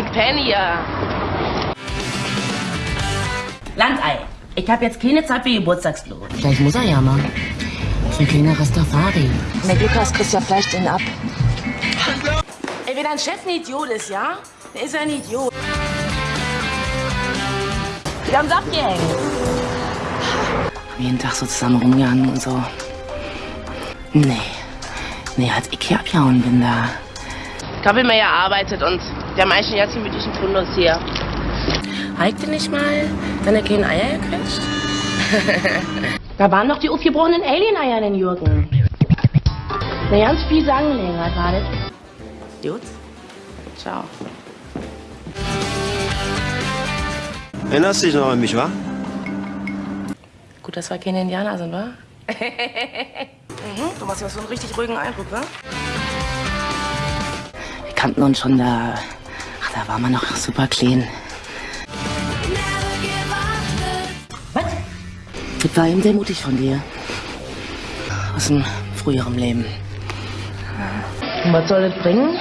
Ich penne ja. Landei, ich hab jetzt keine Zeit für Geburtstagsblut. Vielleicht muss er ja mal. So ein kleiner Rastafari. Mit Lukas kriegst ja Fleisch den ab. Ey, wenn dein Chef ein Idiot ist, ja? Der ist ja ein Idiot. Wir haben Saft gehängt. Jeden Tag so zusammen rumgehangen und so. Nee. Nee, als ich hier abgehauen bin da. Ich habe immer gearbeitet und wir haben eigentlich einen ganz gemütlichen Fundus hier. Heikte nicht mal deine kleinen Eier gequetscht? Da waren noch die aufgebrochenen Alien-Eier in den Jürgen. Eine ganz fiese Angelegenheit war das. Gut. Ciao. Erinnerst du dich noch an mich, wa? Gut, dass wir keine Indianer sind, wa? mhm, du machst ja so einen richtig ruhigen Eindruck, wa? Wir kannten uns schon da. Ach, da war man noch super clean. Was? Das war eben sehr mutig von dir. Aus dem früheren Leben. Und was soll das bringen?